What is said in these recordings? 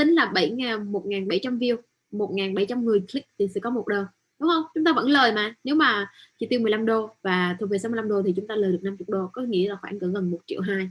tính là 7 ngàn 1.700 view 1.700 người click thì sẽ có một đơn đúng không chúng ta vẫn lời mà nếu mà chỉ tiêu 15 đô và thu về 65 đô thì chúng ta lời được 50 đô có nghĩa là khoảng gần 1 triệu 2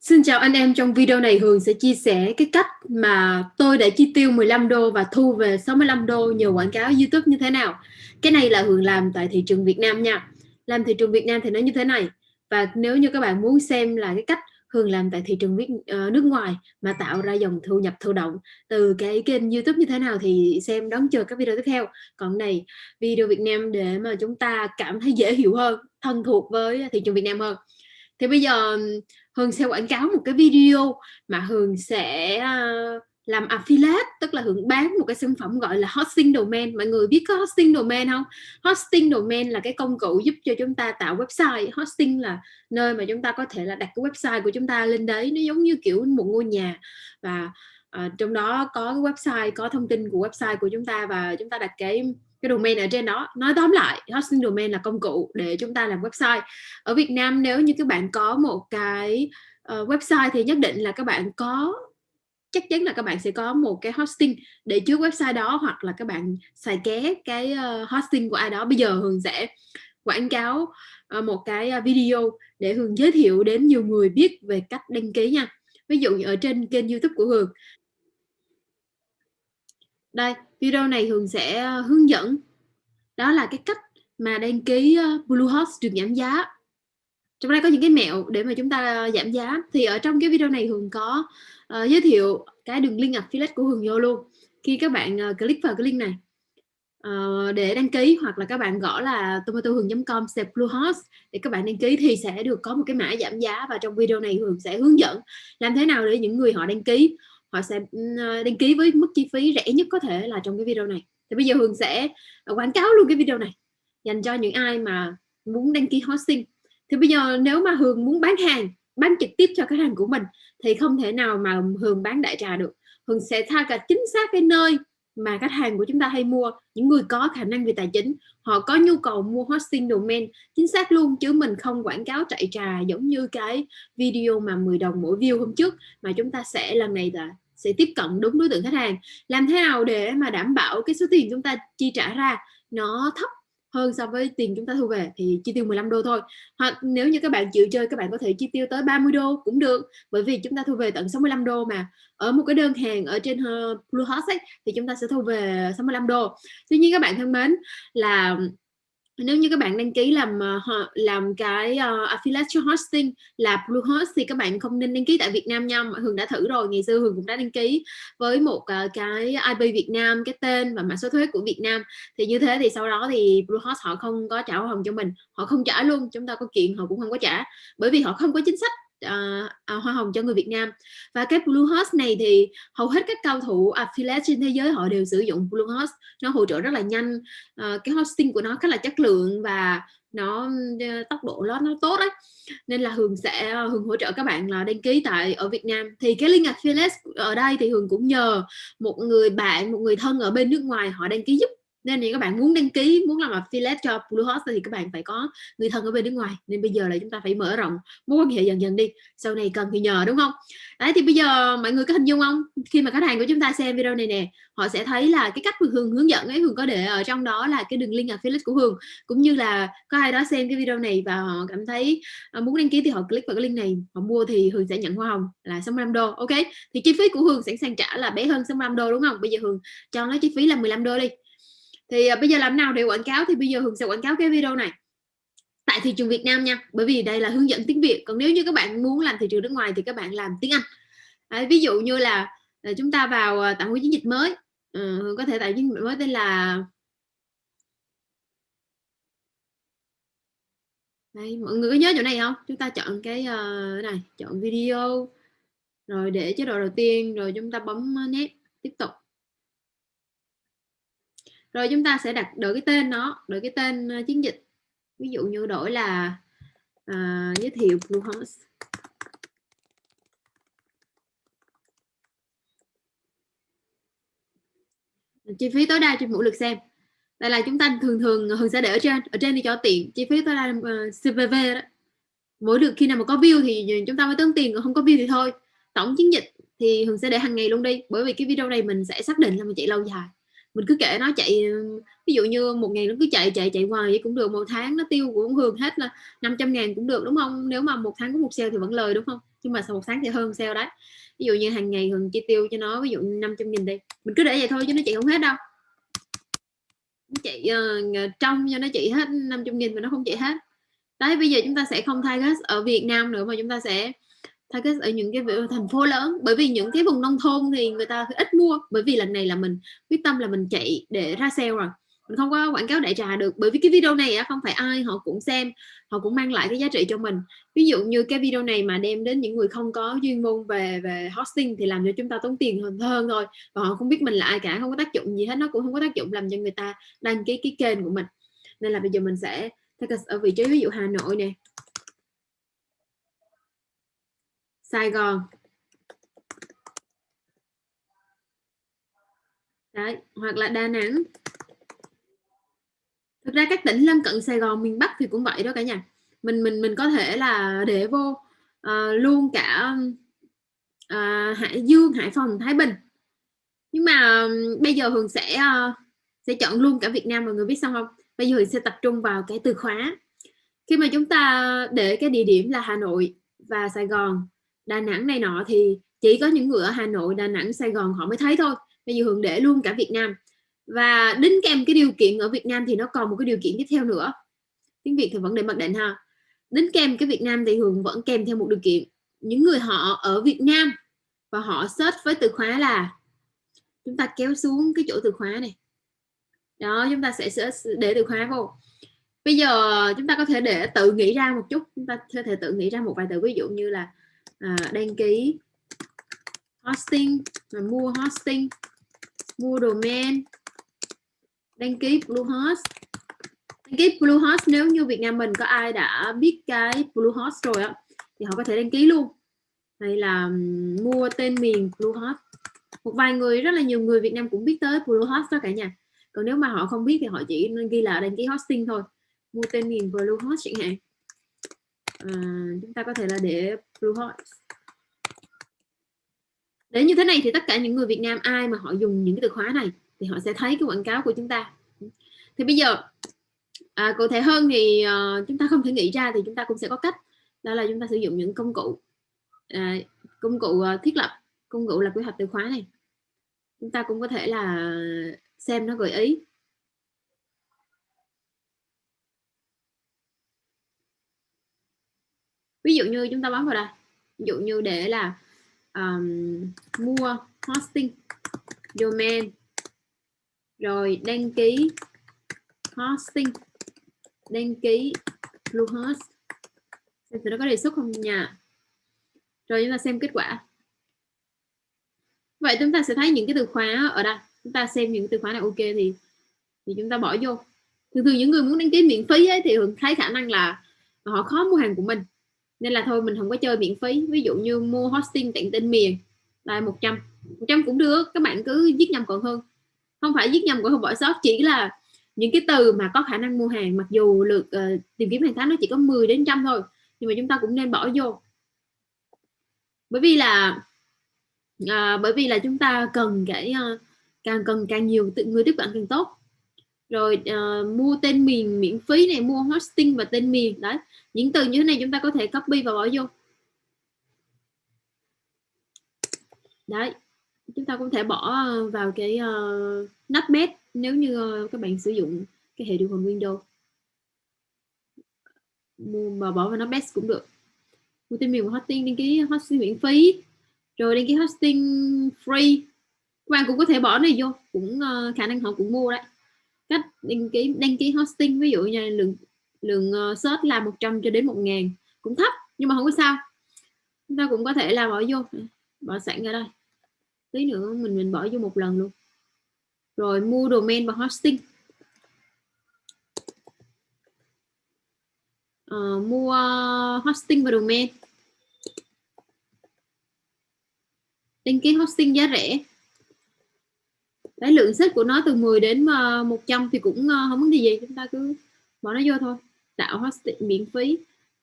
Xin chào anh em, trong video này Hường sẽ chia sẻ cái cách mà tôi đã chi tiêu 15 đô và thu về 65 đô nhờ quảng cáo YouTube như thế nào. Cái này là Hường làm tại thị trường Việt Nam nha. Làm thị trường Việt Nam thì nó như thế này. Và nếu như các bạn muốn xem là cái cách Hường làm tại thị trường ờ, nước ngoài mà tạo ra dòng thu nhập thụ động từ cái kênh YouTube như thế nào thì xem đón chờ các video tiếp theo. Còn này video Việt Nam để mà chúng ta cảm thấy dễ hiểu hơn, thân thuộc với thị trường Việt Nam hơn. Thì bây giờ Hường sẽ quảng cáo một cái video mà Hường sẽ ờ, làm affiliate tức là hưởng bán một cái sản phẩm gọi là hosting domain. Mọi người biết có hosting domain không? Hosting domain là cái công cụ giúp cho chúng ta tạo website. Hosting là nơi mà chúng ta có thể là đặt cái website của chúng ta lên đấy. Nó giống như kiểu một ngôi nhà. Và uh, trong đó có cái website có thông tin của website của chúng ta và chúng ta đặt cái cái domain ở trên đó. Nói tóm lại hosting domain là công cụ để chúng ta làm website. Ở Việt Nam nếu như các bạn có một cái uh, website thì nhất định là các bạn có chắc chắn là các bạn sẽ có một cái hosting để chứa website đó, hoặc là các bạn xài ké cái ờ, hosting của ai đó. Bây giờ Hường sẽ quảng cáo ờ, một cái ờ, video để Hường giới thiệu đến nhiều người biết về cách đăng ký nha. Ví dụ như ở trên kênh youtube của Hường. Đây, video này Hường sẽ hướng dẫn. Đó là cái cách mà đăng ký Bluehost được giảm giá trong đây có những cái mẹo để mà chúng ta giảm giá. Thì ở trong cái video này Hường có uh, giới thiệu cái đường link affiliate của Hường vô luôn. Khi các bạn uh, click vào cái link này uh, để đăng ký hoặc là các bạn gõ là tomatohường.com bluehost để các bạn đăng ký thì sẽ được có một cái mã giảm giá và trong video này Hường sẽ hướng dẫn làm thế nào để những người họ đăng ký họ sẽ ừ, đăng ký với mức chi phí rẻ nhất có thể là trong cái video này. Thì bây giờ Hường sẽ quảng cáo luôn cái video này dành cho những ai mà muốn đăng ký hosting thì bây giờ nếu mà Hường muốn bán hàng, bán trực tiếp cho khách hàng của mình, thì không thể nào mà Hường bán đại trà được. Hường sẽ tha cả chính xác cái nơi mà khách hàng của chúng ta hay mua, những người có khả năng về tài chính, họ có nhu cầu mua hosting domain chính xác luôn, chứ mình không quảng cáo chạy trà giống như cái video mà 10 đồng mỗi view hôm trước, mà chúng ta sẽ lần này là sẽ tiếp cận đúng đối tượng khách hàng. Làm thế nào để mà đảm bảo cái số tiền chúng ta chi trả ra nó thấp hơn so với tiền chúng ta thu về thì chi tiêu 15 đô thôi. Hoặc nếu như các bạn chịu chơi, các bạn có thể chi tiêu tới 30 đô cũng được, bởi vì chúng ta thu về tận 65 đô mà. Ở một cái đơn hàng ở trên ờ, Bluehost ấy, thì chúng ta sẽ thu về 65 đô. Tuy nhiên các bạn thân mến, là nếu như các bạn đăng ký làm ờ, làm cái uh, affiliate hosting là Bluehost thì các bạn không nên đăng ký tại Việt Nam nha. Hường đã thử rồi ngày xưa Hường cũng đã đăng ký với một uh, cái IP Việt Nam cái tên và mã số thuế của Việt Nam. Thì như thế thì sau đó thì Bluehost họ không có trả hoa hồng cho mình họ không trả luôn chúng ta có kiện họ cũng không có trả. Bởi vì họ không có chính sách uh, uh, hoa hồng cho người Việt Nam. Và cái Bluehost này thì hầu hết các cao thủ affiliate trên thế giới họ đều sử dụng Bluehost nó hỗ trợ rất là nhanh uh, cái hosting của nó khá là chất lượng và nó ờ, tốc độ nó nó tốt đấy nên là Hường sẽ ờ, Hường hỗ trợ các bạn là đăng ký tại ở Việt Nam. Thì cái link affiliate ở đây thì Hường cũng nhờ một người bạn một người thân ở bên nước ngoài họ đăng ký giúp nên thì các bạn muốn đăng ký, muốn làm affiliate cho Bluehost thì các bạn phải có người thân ở bên nước ngoài. Nên bây giờ là chúng ta phải mở rộng mối quan hệ dần dần đi. Sau này cần thì nhờ, đúng không? Đấy, thì bây giờ mọi người có hình dung không? Khi mà khách hàng của chúng ta xem video này nè, họ sẽ thấy là cái cách Hường hướng dẫn ấy, Hường có để ở trong đó là cái đường link affiliate của Hường. Cũng như là có ai đó xem cái video này và họ cảm thấy à, muốn đăng ký thì họ click vào cái link này, họ mua thì Hường sẽ nhận hoa hồng là 65 đô, ok? Thì chi phí của Hường sẵn sàng trả là bé hơn 65 đô, đúng không? Bây giờ Hường cho nó chi phí là 15 đô đi thì uh, bây giờ làm nào để quảng cáo? Thì bây giờ Hường sẽ quảng cáo cái video này. Tại thị trường Việt Nam nha bởi vì đây là hướng dẫn tiếng Việt. Còn nếu như các bạn muốn làm thị trường nước ngoài thì các bạn làm tiếng Anh. À, ví dụ như là, là chúng ta vào à, tạo một chiến dịch mới. Ừ, có thể tạo chiến dịch mới tên là đây mọi người có nhớ chỗ này không? Chúng ta chọn cái uh, này chọn video rồi để chế độ đầu tiên rồi chúng ta bấm nét tiếp tục rồi chúng ta sẽ đặt đổi cái tên nó đổi cái tên ờ, chiến dịch. Ví dụ như đổi là uh, giới thiệu Bluehost chi phí tối đa trên mỗi lượt xem. Đây là chúng ta thường thường ờ, thường sẽ để ở trên ở trên thì cho tiện chi phí tối đa uh, CPV đó. Mỗi được khi nào mà có view thì chúng ta mới tốn tiền còn không có view thì thôi. Tổng chiến dịch thì Hường sẽ để hàng ngày luôn đi bởi vì cái video này mình sẽ xác định là mình chạy lâu dài mình cứ kể nó chạy ví dụ như một ngày nó cứ chạy chạy chạy hoài vậy cũng được một tháng nó tiêu cũng Hường hết là 500 ngàn cũng được đúng không? Nếu mà một tháng có một sale thì vẫn lời đúng không? Nhưng mà sau một tháng thì hơn sale đấy. Ví dụ như hàng ngày Hường chi tiêu cho nó ví dụ 500 nghìn đi mình cứ để vậy thôi chứ nó chạy không hết đâu. Nó chạy uh, trong cho nó chạy hết 500 nghìn mà nó không chạy hết. Đấy bây giờ chúng ta sẽ không thay ở Việt Nam nữa mà chúng ta sẽ target ở những cái thành phố lớn. Bởi vì những cái vùng nông thôn thì người ta ít mua. Bởi vì lần này là mình, quyết tâm là mình chạy để ra sale rồi. Mình không có quảng cáo đại trà được. Bởi vì cái video này không phải ai họ cũng xem. Họ cũng mang lại cái giá trị cho mình. Ví dụ như cái video này mà đem đến những người không có chuyên môn về về hosting thì làm cho chúng ta tốn tiền hơn hơn thôi. Và họ không biết mình là ai cả, không có tác dụng gì hết. Nó cũng không có tác dụng làm cho người ta đăng ký cái kênh của mình. Nên là bây giờ mình sẽ ở vị trí ví dụ Hà Nội nè. Sài Gòn. Đấy, hoặc là Đà Nẵng. Thực ra các tỉnh lân cận Sài Gòn miền Bắc thì cũng vậy đó cả nhà. Mình mình mình có thể là để vô uh, luôn cả uh, Hải Dương Hải Phòng Thái Bình. Nhưng mà um, bây giờ Hường sẽ uh, sẽ chọn luôn cả Việt Nam mọi người biết xong không? Bây giờ Hường sẽ tập trung vào cái từ khóa. Khi mà chúng ta để cái địa điểm là Hà Nội và Sài Gòn Đà Nẵng này nọ thì chỉ có những người ở Hà Nội, Đà Nẵng, Sài Gòn họ mới thấy thôi. Bây giờ Hường để luôn cả Việt Nam. Và đính kèm cái điều kiện ở Việt Nam thì nó còn một cái điều kiện tiếp theo nữa. Tiếng Việt thì vẫn để mặc định ha. Đính kèm cái Việt Nam thì Hường vẫn kèm theo một điều kiện. Những người họ ở Việt Nam và họ search với từ khóa là chúng ta kéo xuống cái chỗ từ khóa này. Đó, chúng ta sẽ để từ khóa vô. Bây giờ chúng ta có thể để tự nghĩ ra một chút. Chúng ta có thể tự nghĩ ra một vài từ ví dụ như là à, đăng ký hosting mua hosting. Mua domain. Đăng ký Bluehost. Đăng ký Bluehost nếu như Việt Nam mình có ai đã biết cái Bluehost rồi á thì họ có thể đăng ký luôn. Hay là mua tên miền Bluehost. Một vài người rất là nhiều người Việt Nam cũng biết tới Bluehost đó cả nhà. Còn nếu mà họ không biết thì họ chỉ nên ghi là đăng ký hosting thôi. Mua tên miền Bluehost chẳng hạn à, chúng ta có thể là để Bluehost để như thế này thì tất cả những người Việt Nam ai mà họ dùng những cái từ khóa này thì họ sẽ thấy cái quảng cáo của chúng ta. Thì bây giờ à, cụ thể hơn thì à, chúng ta không thể nghĩ ra thì chúng ta cũng sẽ có cách. Đó là chúng ta sử dụng những công cụ à, công cụ ờ, thiết lập công cụ là quy hoạch từ khóa này. Chúng ta cũng có thể là xem nó gợi ý. Ví dụ như chúng ta bấm vào đây. Ví dụ như để là um, mua hosting domain. Rồi đăng ký hosting. Đăng ký Bluehost. Xem thử nó có đề xuất không nha. Rồi chúng ta xem kết quả. Vậy chúng ta sẽ thấy những cái từ khóa ở đây. Chúng ta xem những từ khóa nào ok thì thì chúng ta bỏ vô. Thường thường những người muốn đăng ký miễn phí ấy, thì thường thấy khả năng là họ khó mua hàng của mình nên là thôi mình không có chơi miễn phí. Ví dụ như mua hosting tặng tên miền là 100 100 cũng được các bạn cứ viết nhầm còn hơn. Không phải viết nhầm còn không bỏ sót chỉ là những cái từ mà có khả năng mua hàng mặc dù lượt uh, tìm kiếm hàng tháng nó chỉ có 10 đến trăm thôi nhưng mà chúng ta cũng nên bỏ vô. Bởi vì là uh, bởi vì là chúng ta cần cái uh, càng cần càng nhiều người tiếp cận càng tốt rồi uh, mua tên miền miễn phí này mua hosting và tên miền. Đấy những từ như thế này chúng ta có thể copy và bỏ vô. Đấy chúng ta cũng thể bỏ vào cái uh, nutmeg nếu như uh, các bạn sử dụng cái hệ điều hành Windows. Mua mà bỏ vào notepad cũng được. Mua tên miền hosting đăng ký hosting miễn phí. Rồi đăng ký hosting free. Các bạn cũng có thể bỏ này vô cũng uh, khả năng họ cũng mua đấy cách đăng ký đăng ký hosting ví dụ như lượng lượng ờ, search là 100 cho đến 1 ngàn cũng thấp nhưng mà không có sao. Chúng ta cũng có thể là bỏ vô bỏ sẵn ra đây. Tí nữa mình mình bỏ vô một lần luôn. Rồi mua domain và hosting. À, mua hosting và domain. Đăng ký hosting giá rẻ đấy, lượng xếp của nó từ 10 đến ờ, 100 thì cũng ờ, không vấn đề gì, chúng ta cứ bỏ nó vô thôi. Tạo hosting miễn phí,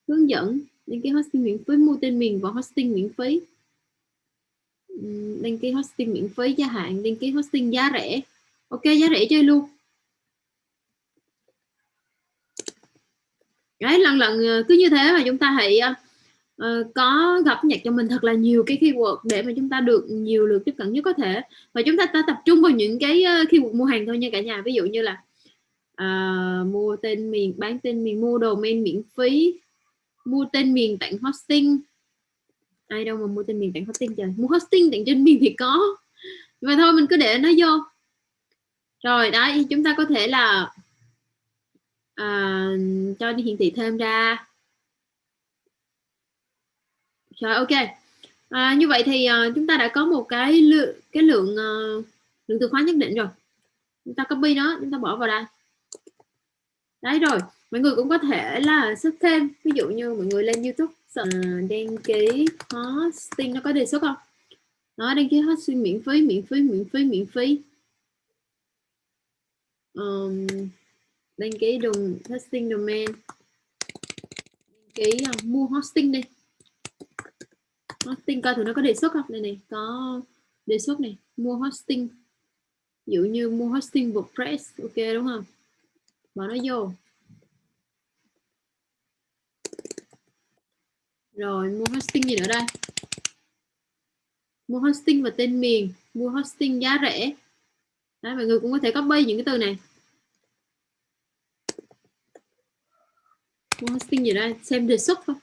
hướng dẫn, đăng ký hosting miễn phí, mua tên miền và hosting miễn phí. Đăng ký hosting miễn phí gia hạn, đăng ký hosting giá rẻ. Ok, giá rẻ chơi luôn. Đấy, lần lần ờ, cứ như thế mà chúng ta hãy uh, có gặp nhật cho mình thật là nhiều cái keyword để mà chúng ta được nhiều lượt tiếp cận nhất có thể. Và chúng ta, ta tập trung vào những cái ờ, keyword mua hàng thôi nha cả nhà. Ví dụ như là uh, mua tên miền bán tên miền mua domain miễn phí mua tên miền tặng hosting. Ai đâu mà mua tên miền tặng hosting trời mua hosting tặng trên miền thì có. Mà thôi mình cứ để nó vô. Rồi đấy chúng ta có thể là à, cho đi hiển thị thêm ra rồi ok. À, như vậy thì uh, chúng ta đã có một cái lượng cái lượng uh, lượng từ khóa nhất định rồi. Chúng ta copy nó chúng ta bỏ vào đây. Đấy rồi mọi người cũng có thể là xuất thêm. Ví dụ như mọi người lên youtube uh, đăng ký hosting nó có đề xuất không? Nó đăng ký hosting miễn phí miễn phí miễn phí miễn phí. Um, đăng ký đồng hosting domain. Đăng ký uh, mua hosting đi hosting coi thử nó có đề xuất không? Đây này có đề xuất này mua hosting. Ví dụ như mua hosting WordPress ok đúng không? Bỏ nó vô. Rồi mua hosting gì nữa đây? Mua hosting và tên miền mua hosting giá rẻ. Đấy, mọi người cũng có thể copy những cái từ này. Mua hosting gì đây? Xem đề xuất thôi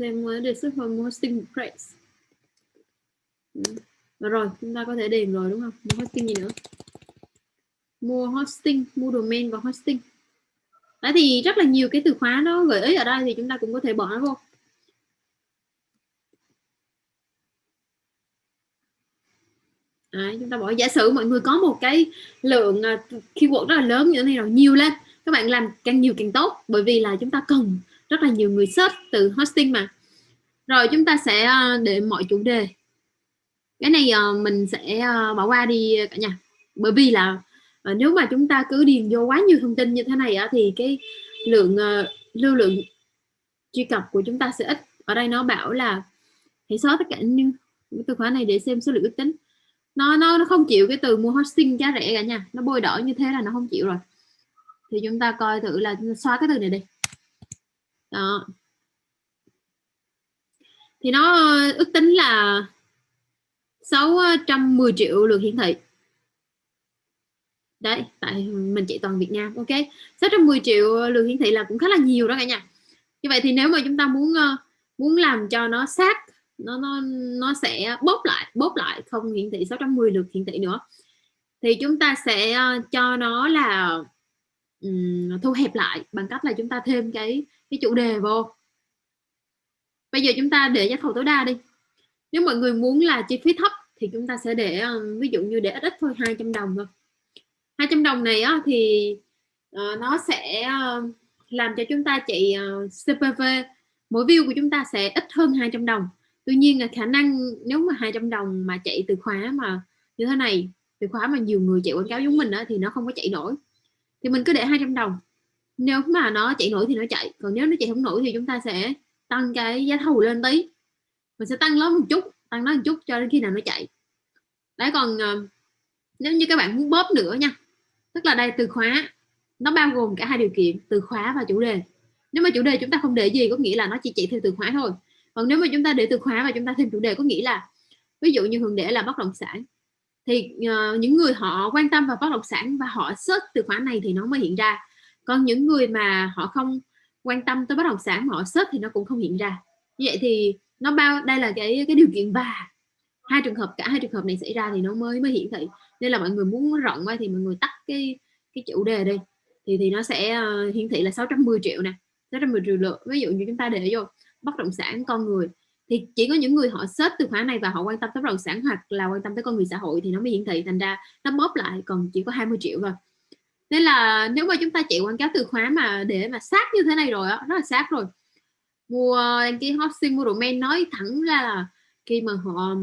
xem đề xuất thôi mua hosting price rồi chúng ta có thể điền rồi đúng không? Mua hosting gì nữa? Mua hosting mua domain và hosting. Đấy thì rất là nhiều cái từ khóa nó gợi ý ở đây thì chúng ta cũng có thể bỏ nó vô. Đấy, chúng ta bỏ. Giả sử mọi người có một cái lượng uh, keyword rất là lớn như thế này rồi nhiều lên. Các bạn làm càng nhiều càng tốt bởi vì là chúng ta cần rất là nhiều người search từ hosting mà. Rồi chúng ta sẽ ờ, để mọi chủ đề. Cái này ờ, mình sẽ ờ, bỏ qua đi cả nhà. Bởi vì là nếu mà chúng ta cứ điền vô quá nhiều thông tin như thế này thì cái lượng lưu lượng truy cập của chúng ta sẽ ít. Ở đây nó bảo là hãy xóa tất cả những từ khóa này để xem số lượng ước tính. Nó nó nó không chịu cái từ mua hosting giá rẻ cả nha nó bôi đỏ như thế là nó không chịu rồi. Thì chúng ta coi thử là xóa cái từ này đi đó. Thì nó ờ, ước tính là 610 triệu lượt hiển thị. Đấy tại mình chỉ toàn Việt Nam ok. 610 triệu lượt hiển thị là cũng khá là nhiều đó cả nhà. Như vậy thì nếu mà chúng ta muốn ờ, muốn làm cho nó sát nó nó nó sẽ bóp lại bóp lại không hiển thị 610 lượt hiển thị nữa thì chúng ta sẽ ờ, cho nó là um, thu hẹp lại bằng cách là chúng ta thêm cái cái chủ đề vô. Bây giờ chúng ta để giá thầu tối đa đi. Nếu mọi người muốn là chi phí thấp thì chúng ta sẽ để ờ, ví dụ như để ít ít thôi 200 đồng thôi. 200 đồng này á, thì uh, nó sẽ uh, làm cho chúng ta chạy uh, CPV mỗi view của chúng ta sẽ ít hơn 200 đồng. Tuy nhiên là khả năng nếu mà 200 đồng mà chạy từ khóa mà như thế này từ khóa mà nhiều người chạy quảng cáo giống mình á, thì nó không có chạy nổi. Thì mình cứ để 200 đồng nếu mà nó chạy nổi thì nó chạy còn nếu nó chạy không nổi thì chúng ta sẽ tăng cái giá thầu lên tí. Mình sẽ tăng nó một chút tăng nó một chút cho đến khi nào nó chạy. Đấy còn uh, nếu như các bạn muốn bóp nữa nha tức là đây từ khóa nó bao gồm cả hai điều kiện từ khóa và chủ đề. Nếu mà chủ đề chúng ta không để gì có nghĩa là nó chỉ chạy theo từ khóa thôi. Còn nếu mà chúng ta để từ khóa và chúng ta thêm chủ đề có nghĩa là ví dụ như hường để là bất động sản thì uh, những người họ quan tâm vào bất động sản và họ search từ khóa này thì nó mới hiện ra còn những người mà họ không quan tâm tới bất động sản mà họ search thì nó cũng không hiện ra. Như vậy thì nó bao đây là cái cái điều kiện và hai trường hợp cả hai trường hợp này xảy ra thì nó mới mới hiển thị nên là mọi người muốn rộng quá thì mọi người tắt cái cái chủ đề đi. Thì thì nó sẽ uh, hiển thị là 610 triệu nè 610 triệu lượt. Ví dụ như chúng ta để vô bất động sản con người thì chỉ có những người họ search từ khóa này và họ quan tâm tới bất động sản hoặc là quan tâm tới con người xã hội thì nó mới hiển thị. Thành ra nó bóp lại còn chỉ có 20 triệu thôi nên là nếu mà chúng ta chạy quảng cáo từ khóa mà để mà sát như thế này rồi đó rất là sát rồi. Mua đăng ký hosting mua domain nói thẳng ra là khi mà họ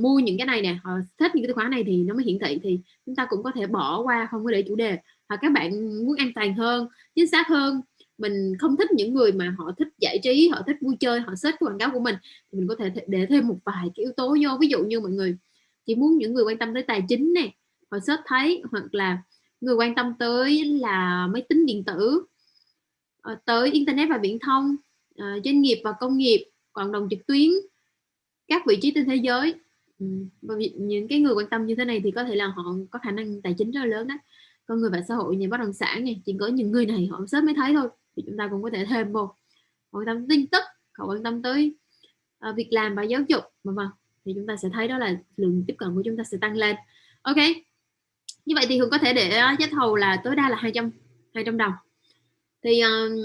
mua những cái này nè, họ thích những cái từ khóa này thì nó mới hiển thị thì chúng ta cũng có thể bỏ qua không có để chủ đề. Hoặc các bạn muốn an toàn hơn, chính xác hơn, mình không thích những người mà họ thích giải trí, họ thích vui chơi, họ search quảng cáo của mình, thì mình có thể để thêm một vài cái yếu tố vô. Ví dụ như mọi người chỉ muốn những người quan tâm tới tài chính này họ search thấy hoặc là người quan tâm tới là máy tính điện tử ờ, tới internet và viễn thông ờ, doanh nghiệp và công nghiệp cộng đồng trực tuyến các vị trí trên thế giới. Ừ, và những cái người quan tâm như thế này thì có thể là họ có khả năng tài chính rất là lớn đấy con người và xã hội nhà bất động sản này chỉ có những người này họ sớm mới thấy thôi thì chúng ta cũng có thể thêm vô. Quan tâm tin tức họ quan tâm tới uh, việc làm và giáo dục mà mà thì chúng ta sẽ thấy đó là lượng tiếp cận của chúng ta sẽ tăng lên. Ok như vậy thì hường có thể để ờ, giá thầu là tối đa là 200 200 đồng. Thì um,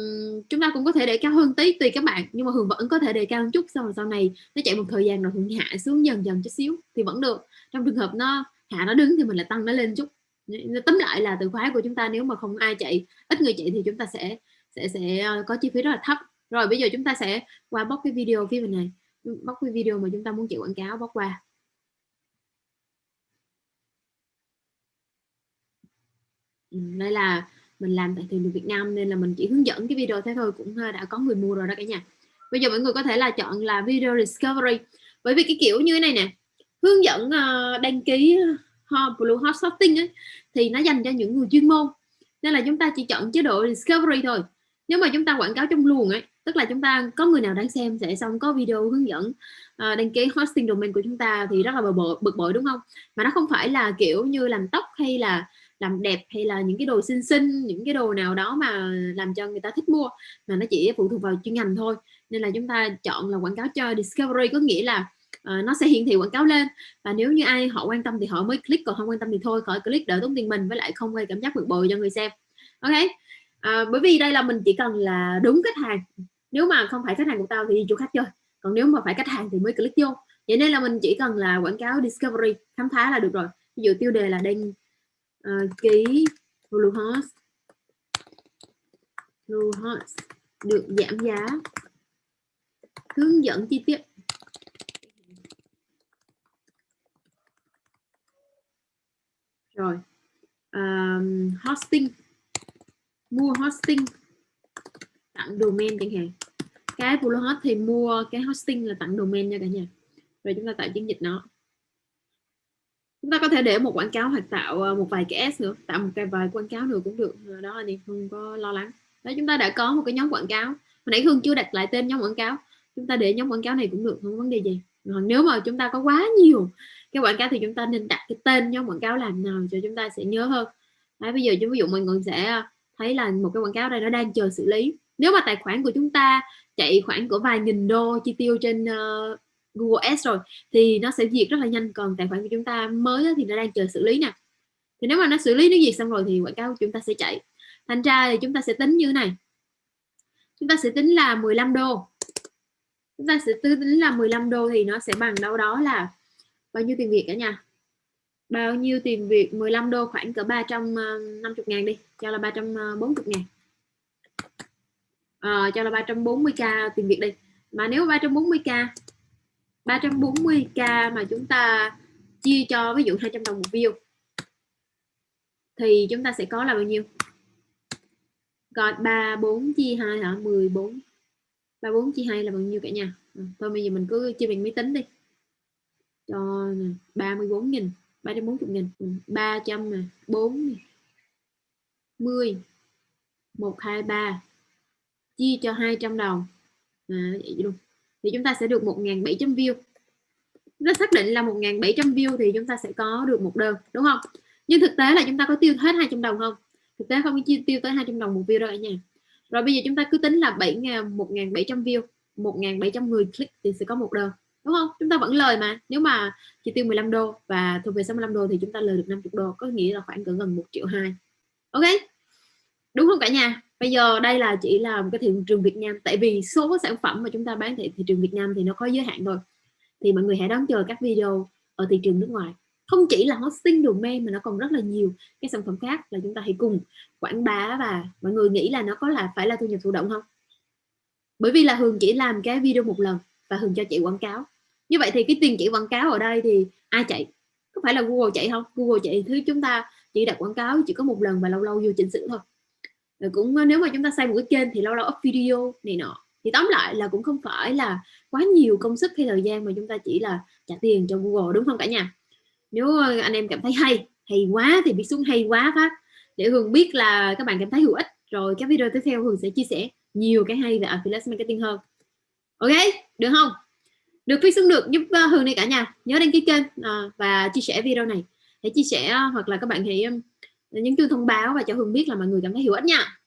chúng ta cũng có thể để cao hơn tí tùy các bạn nhưng mà hường vẫn có thể để cao một chút sau sau này nó chạy một thời gian rồi hường hạ xuống dần dần chút xíu thì vẫn được. Trong trường hợp nó hạ nó đứng thì mình lại tăng nó lên chút. Tóm lại là từ khóa của chúng ta nếu mà không ai chạy ít người chạy thì chúng ta sẽ sẽ sẽ ờ, có chi phí rất là thấp. Rồi bây giờ chúng ta sẽ qua bóc cái video phía bên này. Bóc cái video mà chúng ta muốn chạy quảng cáo bóc qua ừ, đây là mình làm tại thị trường Việt Nam nên là mình chỉ hướng dẫn cái video thế thôi cũng ờ, đã có người mua rồi đó cả nhà. Bây giờ mọi người có thể là chọn là video discovery. Bởi vì cái kiểu như thế này nè hướng dẫn ờ, đăng ký ờ, Blue Hot Shopping ấy, thì nó dành cho những người chuyên môn. Nên là chúng ta chỉ chọn chế độ discovery thôi. Nếu mà chúng ta quảng cáo trong luồng ấy tức là chúng ta có người nào đang xem sẽ xong có video hướng dẫn uh, đăng ký hosting domain của chúng ta thì rất là bực bội, bực bội đúng không? Mà nó không phải là kiểu như làm tóc hay là làm đẹp hay là những cái đồ xinh xinh những cái đồ nào đó mà làm cho người ta thích mua mà nó chỉ phụ thuộc vào chuyên ngành thôi. Nên là chúng ta chọn là quảng cáo cho discovery có nghĩa là uh, nó sẽ hiển thị quảng cáo lên. Và nếu như ai họ quan tâm thì họ mới click còn không quan tâm thì thôi khỏi click đỡ tốn tiền mình với lại không gây cảm giác bực bội cho người xem. Ok uh, bởi vì đây là mình chỉ cần là đúng khách hàng. Nếu mà không phải khách hàng của tao thì đi chỗ khác chơi còn nếu mà phải khách hàng thì mới click vô. Vậy nên là mình chỉ cần là quảng cáo discovery khám phá là được rồi. Ví dụ tiêu đề là đang uh, ký Bluehost Bluehost được giảm giá. Hướng dẫn chi tiết. Rồi. Um, hosting. Mua hosting. Tặng domain chẳng hạn. Cái Bluehost thì mua cái hosting là tặng domain nha cả nhà. Rồi chúng ta tạo chiến dịch nó chúng ta có thể để một quảng cáo hoặc tạo ờ, một vài cái S nữa tạo một cái vài quảng cáo nữa cũng được ờ, đó anh em không có lo lắng. Đó chúng ta đã có một cái nhóm quảng cáo. Hồi nãy Hương chưa đặt lại tên nhóm quảng cáo. Chúng ta để nhóm quảng cáo này cũng được không có vấn đề gì. Còn nếu mà chúng ta có quá nhiều cái quảng cáo thì chúng ta nên đặt cái tên nhóm quảng cáo làm nào cho chúng ta sẽ nhớ hơn. Đấy, bây giờ chúng ví dụ mình còn sẽ ờ, thấy là một cái quảng cáo đây nó đang chờ xử lý. Nếu mà tài khoản của chúng ta chạy khoảng của vài nghìn đô chi tiêu trên uh, Google Ads rồi thì nó sẽ diệt rất là nhanh. Còn tài khoản của chúng ta mới thì nó đang chờ xử lý nè. Thì nếu mà nó xử lý nó diệt xong rồi thì quảng cáo của chúng ta sẽ chạy. Thành ra thì chúng ta sẽ tính như thế này. Chúng ta sẽ tính là 15 đô. Chúng ta sẽ tính là 15 đô thì nó sẽ bằng đâu đó là bao nhiêu tiền Việt cả nhà? Bao nhiêu tiền Việt? 15 đô khoảng cỡ 350 ờ, ngàn đi cho là 340 ờ, ngàn. À, cho là 340k tiền Việt đi. Mà nếu 340k 340k mà chúng ta chia cho ví dụ 200 đồng một view thì chúng ta sẽ có là bao nhiêu? Gọi 34 chia 2 hả? 14 34 chia 2 là bao nhiêu cả nhà? À, thôi bây giờ mình cứ chia bằng máy tính đi. Cho 34 nghìn 340 nghìn 300 nè 4 10 123 chia cho 200 đồng. À, vậy luôn thì chúng ta sẽ được 1.700 view. Chúng ta xác định là 1.700 view thì chúng ta sẽ có được một đơn, đúng không? Nhưng thực tế là chúng ta có tiêu hết 200 đồng không? Thực tế không chi, tiêu tới 200 đồng một view đâu cả nhà rồi bây giờ chúng ta cứ tính là 7 1.700 view 1.700 người click thì sẽ có một đơn, đúng không? Chúng ta vẫn lời mà, nếu mà chi tiêu 15 đô và thu về 65 đô thì chúng ta lời được 50 đô, có nghĩa là khoảng gần 1 triệu hai, ok? Đúng không cả nhà? Bây giờ đây là chỉ là một cái thị trường Việt Nam. Tại vì số sản phẩm mà chúng ta bán tại thị trường Việt Nam thì nó có giới hạn thôi. Thì mọi người hãy đón chờ các video ở thị trường nước ngoài. Không chỉ là hosting domain mà nó còn rất là nhiều cái sản phẩm khác là chúng ta hãy cùng quảng bá và mọi người nghĩ là nó có là phải là thu nhập thụ động không? Bởi vì là Hường chỉ làm cái video một lần và Hường cho chị quảng cáo. Như vậy thì cái tiền chị quảng cáo ở đây thì ai chạy? Có phải là Google chạy không? Google chạy thứ chúng ta chỉ đặt quảng cáo chỉ có một lần và lâu lâu vô chỉnh sửa thôi rồi cũng ờ, nếu mà chúng ta xây một cái kênh thì lâu lâu up video này nọ. Thì tóm lại là cũng không phải là quá nhiều công sức hay thời gian mà chúng ta chỉ là trả tiền cho Google, đúng không cả nhà? Nếu ờ, anh em cảm thấy hay hay quá thì biết xuống hay quá phát. Để Hường biết là các bạn cảm thấy hữu ích, rồi các video tiếp theo Hường sẽ chia sẻ nhiều cái hay về affiliate marketing hơn. Ok, được không? Được phía xuống được, giúp ờ, Hường này cả nhà. Nhớ đăng ký kênh và chia sẻ video này. Hãy chia sẻ hoặc là các bạn hãy nhấn chuông thông báo và cho hương biết là mọi người cảm thấy hữu ích nha.